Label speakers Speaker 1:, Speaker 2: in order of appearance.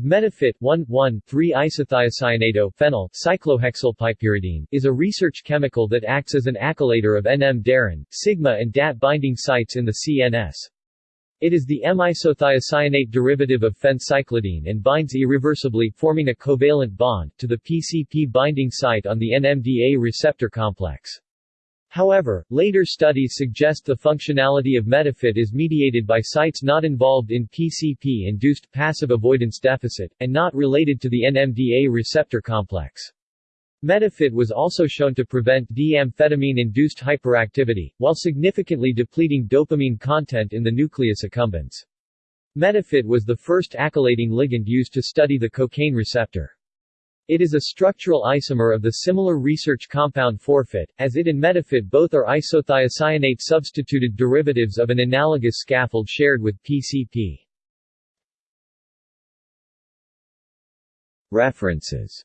Speaker 1: Metaphit 1,1,3-isothiocyanato-phenyl cyclohexylpiperidine is a research chemical that acts as an acylator of NMDAR, sigma and DAT binding sites in the CNS. It is the M-isothiocyanate derivative of phencyclidine and binds irreversibly, forming a covalent bond, to the PCP binding site on the NMDA receptor complex. However, later studies suggest the functionality of Metaphit is mediated by sites not involved in PCP-induced passive avoidance deficit, and not related to the NMDA receptor complex. Metaphit was also shown to prevent D-amphetamine-induced hyperactivity, while significantly depleting dopamine content in the nucleus accumbens. Metaphit was the first acylating ligand used to study the cocaine receptor. It is a structural isomer of the similar research compound Fourphit, as it and Metaphit both are isothiocyanate substituted derivatives of an analogous scaffold shared with PCP.
Speaker 2: References